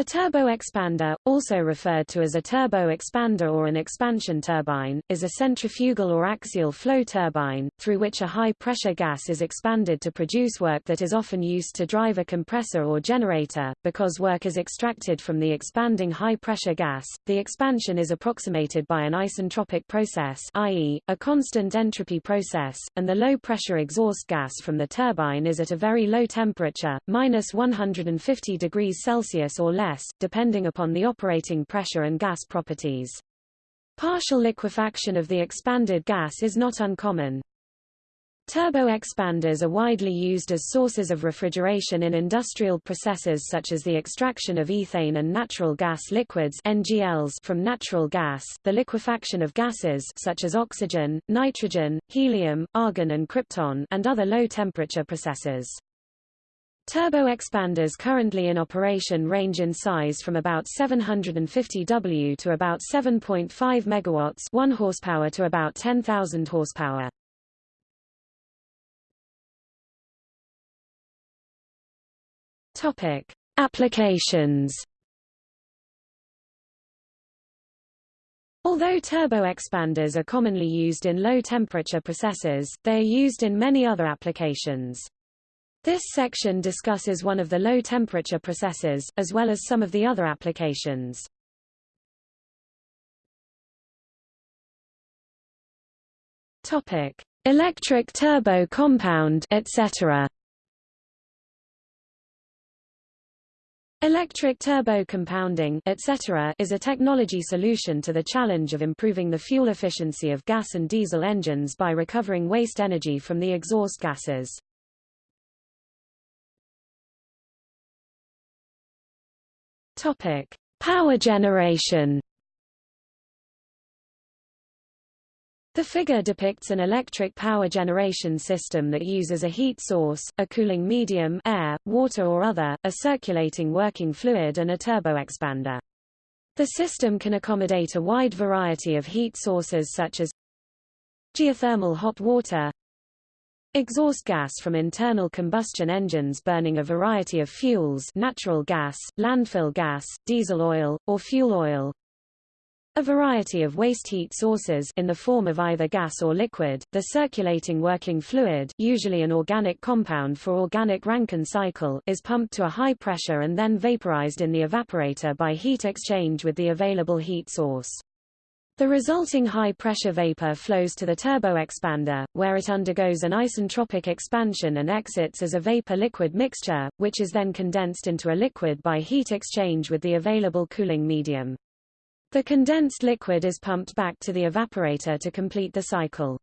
A turbo-expander, also referred to as a turbo-expander or an expansion turbine, is a centrifugal or axial flow turbine, through which a high-pressure gas is expanded to produce work that is often used to drive a compressor or generator. Because work is extracted from the expanding high-pressure gas, the expansion is approximated by an isentropic process i.e., a constant entropy process, and the low-pressure exhaust gas from the turbine is at a very low temperature, minus 150 degrees Celsius or less, depending upon the operating pressure and gas properties. Partial liquefaction of the expanded gas is not uncommon. Turbo-expanders are widely used as sources of refrigeration in industrial processes such as the extraction of ethane and natural gas liquids NGLs from natural gas, the liquefaction of gases such as oxygen, nitrogen, helium, argon and krypton and other low-temperature processes. Turbo-expanders currently in operation range in size from about 750 W to about 7.5 MW 1 horsepower to about 10,000 horsepower. Topic: Applications Although turbo-expanders are commonly used in low-temperature processes, they are used in many other applications. This section discusses one of the low-temperature processes, as well as some of the other applications. Topic: Electric turbo compound, etc. Electric turbo compounding etc. is a technology solution to the challenge of improving the fuel efficiency of gas and diesel engines by recovering waste energy from the exhaust gases. Topic: Power generation. The figure depicts an electric power generation system that uses a heat source, a cooling medium air, water or other, a circulating working fluid and a turboexpander. The system can accommodate a wide variety of heat sources such as geothermal hot water, Exhaust gas from internal combustion engines burning a variety of fuels natural gas, landfill gas, diesel oil, or fuel oil. A variety of waste heat sources in the form of either gas or liquid, the circulating working fluid usually an organic compound for organic Rankine cycle is pumped to a high pressure and then vaporized in the evaporator by heat exchange with the available heat source. The resulting high-pressure vapor flows to the turbo-expander, where it undergoes an isentropic expansion and exits as a vapor-liquid mixture, which is then condensed into a liquid by heat exchange with the available cooling medium. The condensed liquid is pumped back to the evaporator to complete the cycle.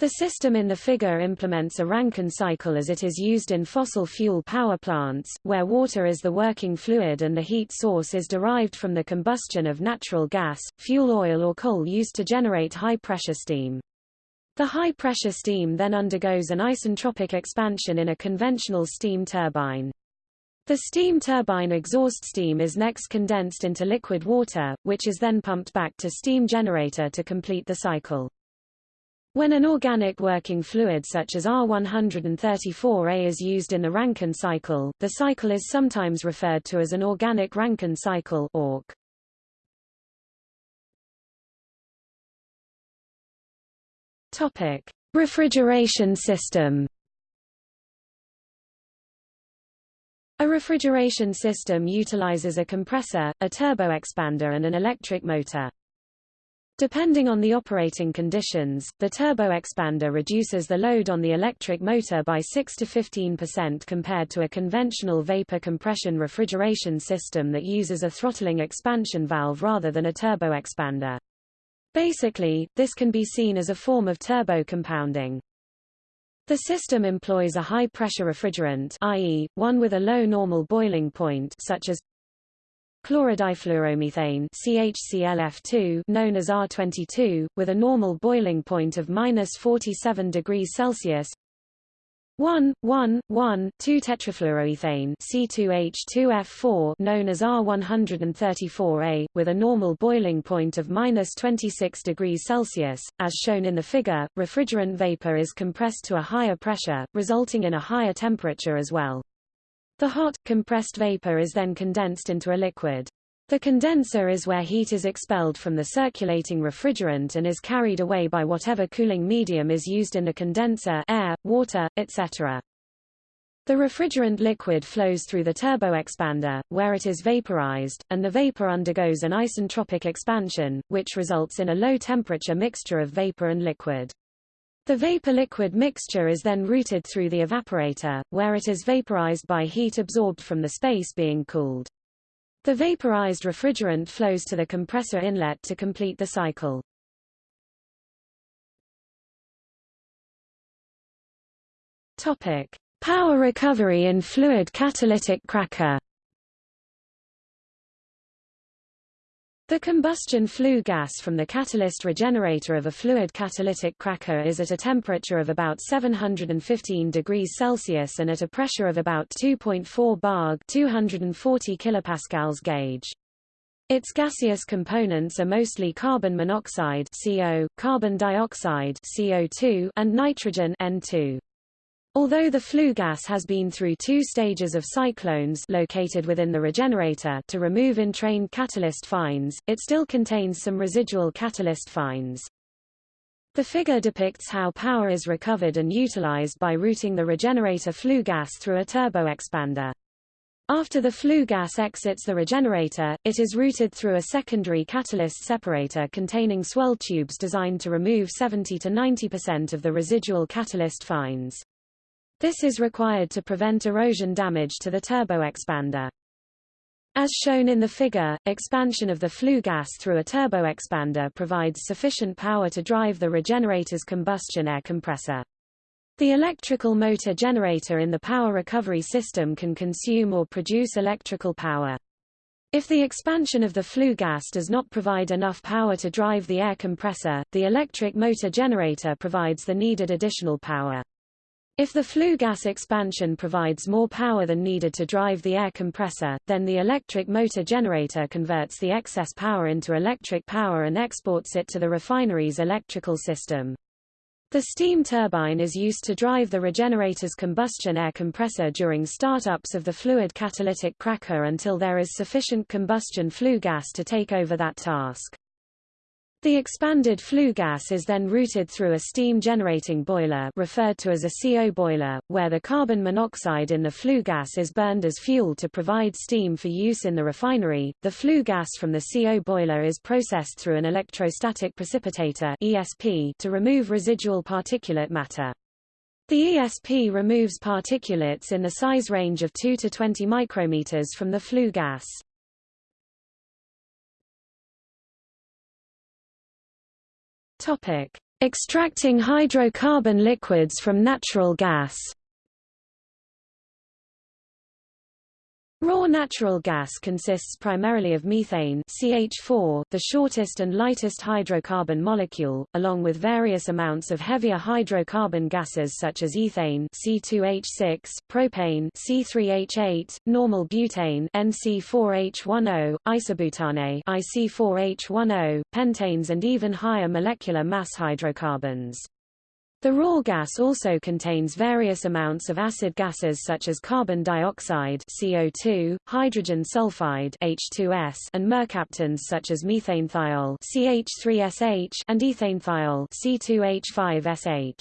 The system in the figure implements a Rankine cycle as it is used in fossil fuel power plants, where water is the working fluid and the heat source is derived from the combustion of natural gas, fuel oil or coal used to generate high-pressure steam. The high-pressure steam then undergoes an isentropic expansion in a conventional steam turbine. The steam turbine exhaust steam is next condensed into liquid water, which is then pumped back to steam generator to complete the cycle. When an organic working fluid such as R134a is used in the Rankine cycle, the cycle is sometimes referred to as an organic Rankine cycle ORC. Topic: Refrigeration system. A refrigeration system utilizes a compressor, a turboexpander and an electric motor. Depending on the operating conditions, the turbo-expander reduces the load on the electric motor by 6 to 15% compared to a conventional vapor compression refrigeration system that uses a throttling expansion valve rather than a turbo-expander. Basically, this can be seen as a form of turbo compounding. The system employs a high-pressure refrigerant i.e., one with a low normal boiling point such as chlorodifluoromethane CHClF2 known as R22, with a normal boiling point of minus 47 degrees Celsius 1,1,1,2-tetrafluoroethane C2H2F4 known as R134A, with a normal boiling point of minus 26 degrees Celsius. As shown in the figure, refrigerant vapor is compressed to a higher pressure, resulting in a higher temperature as well. The hot, compressed vapor is then condensed into a liquid. The condenser is where heat is expelled from the circulating refrigerant and is carried away by whatever cooling medium is used in the condenser air, water, etc. The refrigerant liquid flows through the turboexpander, where it is vaporized, and the vapor undergoes an isentropic expansion, which results in a low-temperature mixture of vapor and liquid. The vapor-liquid mixture is then routed through the evaporator, where it is vaporized by heat absorbed from the space being cooled. The vaporized refrigerant flows to the compressor inlet to complete the cycle. Topic: Power recovery in fluid catalytic cracker. The combustion flue gas from the catalyst regenerator of a fluid catalytic cracker is at a temperature of about 715 degrees Celsius and at a pressure of about 2.4 bar 240 kilopascals gauge. Its gaseous components are mostly carbon monoxide CO, carbon dioxide CO2, and nitrogen N2. Although the flue gas has been through two stages of cyclones located within the regenerator to remove entrained catalyst fines, it still contains some residual catalyst fines. The figure depicts how power is recovered and utilized by routing the regenerator flue gas through a turboexpander. After the flue gas exits the regenerator, it is routed through a secondary catalyst separator containing swirl tubes designed to remove 70 to 90% of the residual catalyst fines. This is required to prevent erosion damage to the turboexpander. As shown in the figure, expansion of the flue gas through a turboexpander provides sufficient power to drive the regenerator's combustion air compressor. The electrical motor generator in the power recovery system can consume or produce electrical power. If the expansion of the flue gas does not provide enough power to drive the air compressor, the electric motor generator provides the needed additional power. If the flue gas expansion provides more power than needed to drive the air compressor, then the electric motor generator converts the excess power into electric power and exports it to the refinery's electrical system. The steam turbine is used to drive the regenerator's combustion air compressor during startups of the fluid catalytic cracker until there is sufficient combustion flue gas to take over that task. The expanded flue gas is then routed through a steam-generating boiler referred to as a CO boiler, where the carbon monoxide in the flue gas is burned as fuel to provide steam for use in the refinery. The flue gas from the CO boiler is processed through an electrostatic precipitator ESP to remove residual particulate matter. The ESP removes particulates in the size range of 2 to 20 micrometers from the flue gas. Topic: Extracting hydrocarbon liquids from natural gas. Raw natural gas consists primarily of methane CH4, the shortest and lightest hydrocarbon molecule, along with various amounts of heavier hydrocarbon gases such as ethane C2H6, propane C3H8, normal butane NC4H10, isobutane IC4H10, pentanes and even higher molecular mass hydrocarbons. The raw gas also contains various amounts of acid gases such as carbon dioxide CO2, hydrogen sulfide H2S, and mercaptans such as methanethiol CH3SH and ethanethiol C2H5SH.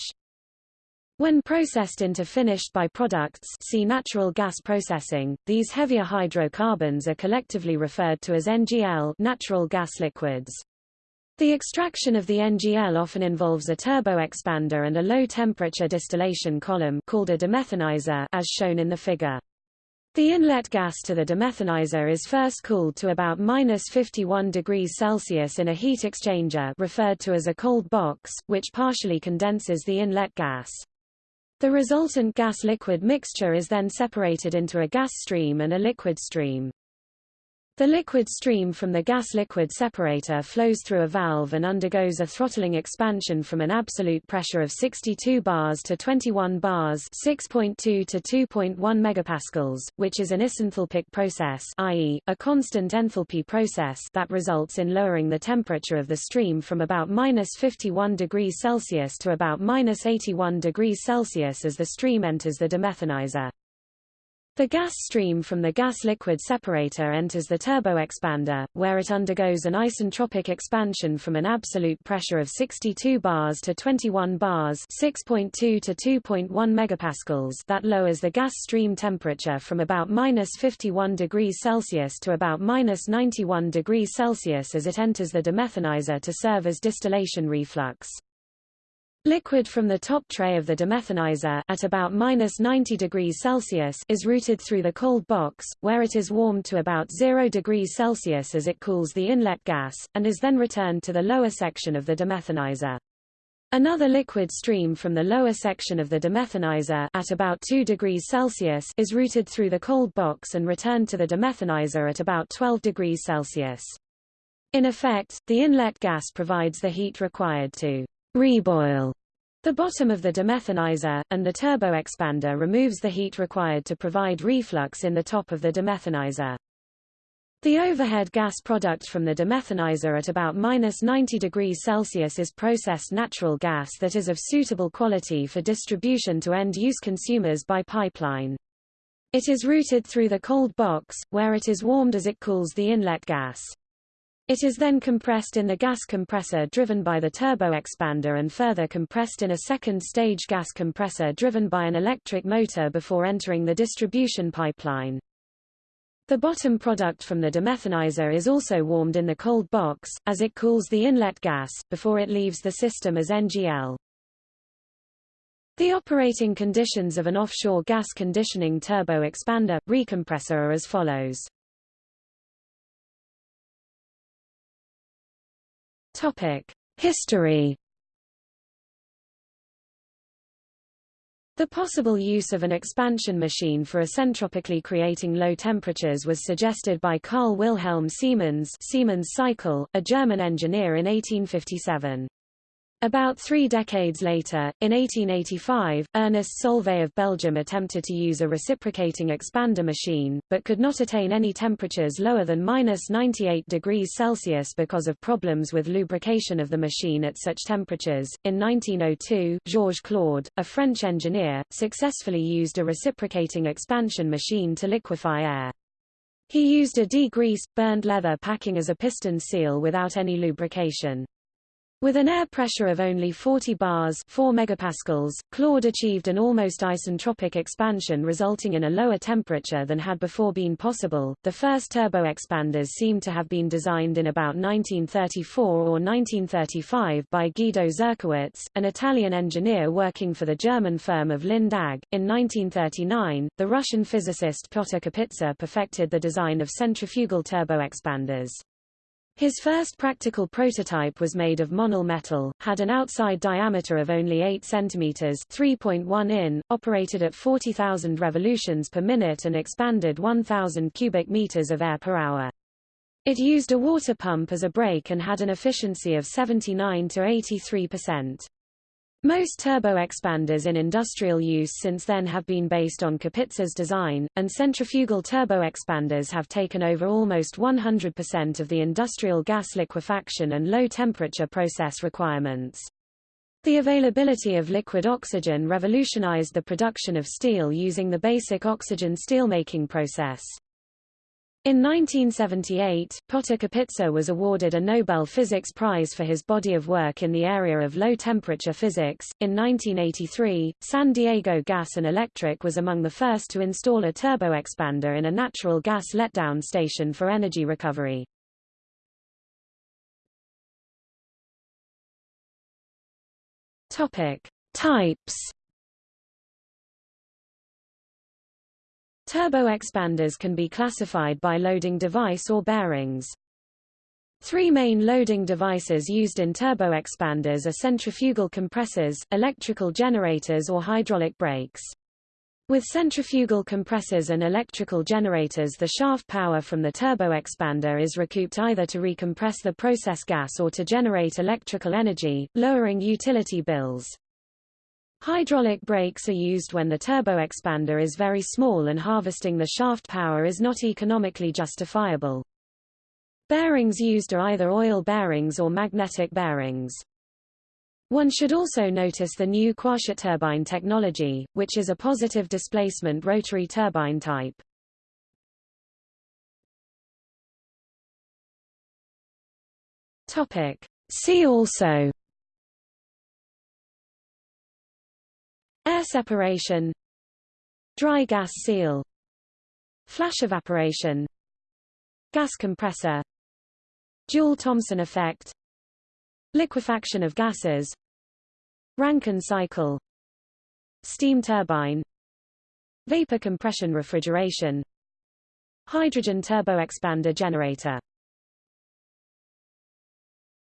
When processed into finished byproducts see natural gas processing, these heavier hydrocarbons are collectively referred to as NGL natural gas liquids. The extraction of the NGL often involves a turboexpander and a low-temperature distillation column called a demethanizer as shown in the figure. The inlet gas to the demethanizer is first cooled to about minus 51 degrees Celsius in a heat exchanger referred to as a cold box, which partially condenses the inlet gas. The resultant gas-liquid mixture is then separated into a gas stream and a liquid stream. The liquid stream from the gas-liquid separator flows through a valve and undergoes a throttling expansion from an absolute pressure of 62 bars to 21 bars 6.2 to 2.1 megapascals, which is an isenthalpic process i.e., a constant enthalpy process that results in lowering the temperature of the stream from about minus 51 degrees Celsius to about minus 81 degrees Celsius as the stream enters the demethanizer. The gas stream from the gas-liquid separator enters the turboexpander, where it undergoes an isentropic expansion from an absolute pressure of 62 bars to 21 bars 6.2 to 2.1 megapascals that lowers the gas stream temperature from about minus 51 degrees Celsius to about minus 91 degrees Celsius as it enters the demethanizer to serve as distillation reflux. Liquid from the top tray of the demethanizer at about minus 90 degrees Celsius is routed through the cold box, where it is warmed to about 0 degrees Celsius as it cools the inlet gas, and is then returned to the lower section of the demethanizer. Another liquid stream from the lower section of the demethanizer at about 2 degrees Celsius is routed through the cold box and returned to the demethanizer at about 12 degrees Celsius. In effect, the inlet gas provides the heat required to reboil the bottom of the demethanizer, and the turboexpander removes the heat required to provide reflux in the top of the demethanizer. The overhead gas product from the demethanizer at about minus 90 degrees Celsius is processed natural gas that is of suitable quality for distribution to end-use consumers by pipeline. It is routed through the cold box, where it is warmed as it cools the inlet gas. It is then compressed in the gas compressor driven by the turbo expander and further compressed in a second-stage gas compressor driven by an electric motor before entering the distribution pipeline. The bottom product from the demethanizer is also warmed in the cold box, as it cools the inlet gas, before it leaves the system as NGL. The operating conditions of an offshore gas conditioning turbo-expander, recompressor are as follows. History. The possible use of an expansion machine for isentropically creating low temperatures was suggested by Carl Wilhelm Siemens Siemens cycle, a German engineer in 1857. About three decades later, in 1885, Ernest Solvay of Belgium attempted to use a reciprocating expander machine, but could not attain any temperatures lower than minus 98 degrees Celsius because of problems with lubrication of the machine at such temperatures. In 1902, Georges Claude, a French engineer, successfully used a reciprocating expansion machine to liquefy air. He used a degreased, burned leather packing as a piston seal without any lubrication. With an air pressure of only 40 bars 4 megapascals, Claude achieved an almost isentropic expansion resulting in a lower temperature than had before been possible. The first turboexpanders seem to have been designed in about 1934 or 1935 by Guido Zerkowitz, an Italian engineer working for the German firm of Linde AG. In 1939, the Russian physicist Pyotr Kapitsa perfected the design of centrifugal turboexpanders. His first practical prototype was made of monel metal, had an outside diameter of only 8 cm 3.1 in, operated at 40,000 revolutions per minute and expanded 1,000 cubic meters of air per hour. It used a water pump as a brake and had an efficiency of 79 to 83 percent. Most turbo-expanders in industrial use since then have been based on Kapitsa's design, and centrifugal turbo-expanders have taken over almost 100% of the industrial gas liquefaction and low-temperature process requirements. The availability of liquid oxygen revolutionized the production of steel using the basic oxygen steelmaking process. In 1978, Pyotr Kapitsa was awarded a Nobel Physics Prize for his body of work in the area of low-temperature physics. In 1983, San Diego Gas and Electric was among the first to install a turbo expander in a natural gas letdown station for energy recovery. Topic: Types Turbo-expanders can be classified by loading device or bearings. Three main loading devices used in turbo-expanders are centrifugal compressors, electrical generators or hydraulic brakes. With centrifugal compressors and electrical generators the shaft power from the turbo-expander is recouped either to recompress the process gas or to generate electrical energy, lowering utility bills. Hydraulic brakes are used when the turbo-expander is very small and harvesting the shaft power is not economically justifiable. Bearings used are either oil bearings or magnetic bearings. One should also notice the new quasiturbine technology, which is a positive displacement rotary turbine type. Topic. See also Air separation Dry gas seal Flash evaporation Gas compressor Joule-Thomson effect Liquefaction of gases Rankine cycle Steam turbine Vapor compression refrigeration Hydrogen turboexpander generator